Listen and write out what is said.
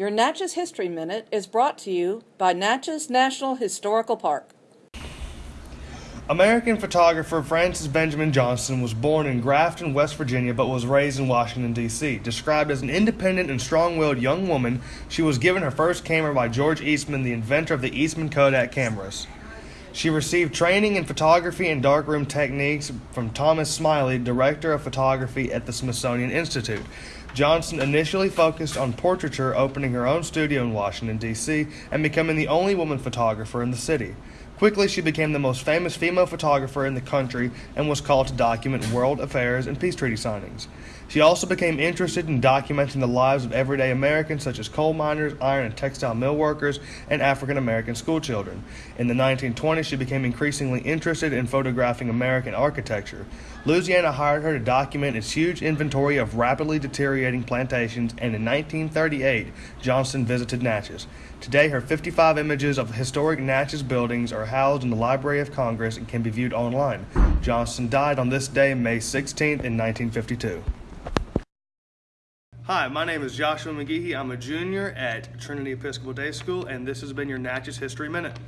Your Natchez History Minute is brought to you by Natchez National Historical Park. American photographer Frances Benjamin Johnston was born in Grafton, West Virginia, but was raised in Washington, D.C. Described as an independent and strong willed young woman, she was given her first camera by George Eastman, the inventor of the Eastman Kodak cameras. She received training in photography and darkroom techniques from Thomas Smillie, director of photography at the Smithsonian Institute. Johnston initially focused on portraiture, opening her own studio in Washington, D.C., and becoming the only woman photographer in the city. Quickly, she became the most famous female photographer in the country and was called to document world affairs and peace treaty signings. She also became interested in documenting the lives of everyday Americans such as coal miners, iron and textile mill workers, and African American schoolchildren. In the 1920s, she became increasingly interested in photographing American architecture. Louisiana hired her to document its huge inventory of rapidly deteriorating plantations, and in 1938, Johnston visited Natchez. Today, her 55 images of historic Natchez buildings are housed in the Library of Congress and can be viewed online. Johnston died on this day, May 16th, in 1952. Hi, my name is Joshua McGehee. I'm a junior at Trinity Episcopal Day School, and this has been your Natchez History Minute.